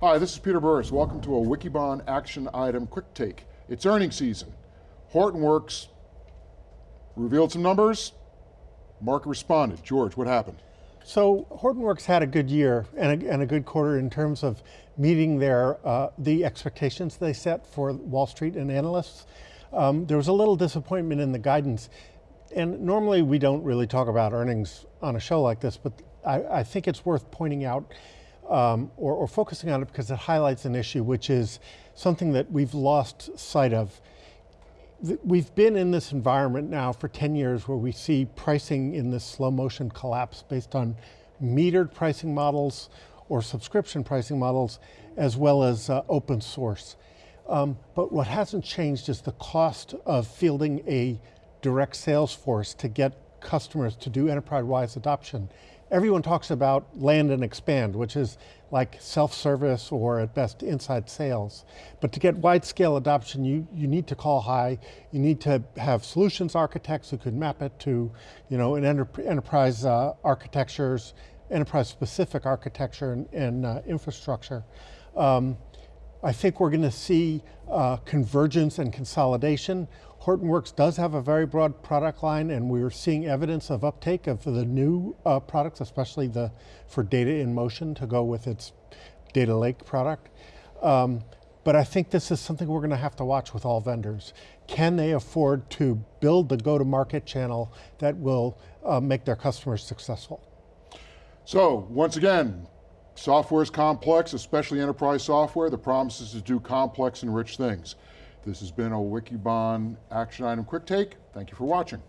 Hi, this is Peter Burris. Welcome to a Wikibon Action Item Quick Take. It's earnings season. Hortonworks revealed some numbers, market responded. George, what happened? So Hortonworks had a good year and a, and a good quarter in terms of meeting their uh, the expectations they set for Wall Street and analysts. Um, there was a little disappointment in the guidance, and normally we don't really talk about earnings on a show like this, but I, I think it's worth pointing out um, or, or focusing on it because it highlights an issue which is something that we've lost sight of we've been in this environment now for 10 years where we see pricing in this slow motion collapse based on metered pricing models or subscription pricing models as well as uh, open source. Um, but what hasn't changed is the cost of fielding a direct sales force to get customers to do enterprise-wide adoption everyone talks about land and expand, which is like self-service or at best inside sales. But to get wide scale adoption, you, you need to call high, you need to have solutions architects who could map it to you know, an enter enterprise uh, architectures, enterprise specific architecture and, and uh, infrastructure. Um, I think we're going to see uh, convergence and consolidation. Hortonworks does have a very broad product line and we're seeing evidence of uptake of the new uh, products, especially the for data in motion to go with its data lake product. Um, but I think this is something we're going to have to watch with all vendors. Can they afford to build the go-to-market channel that will uh, make their customers successful? So, once again, Software is complex, especially enterprise software. The promise is to do complex and rich things. This has been a Wikibon Action Item Quick Take. Thank you for watching.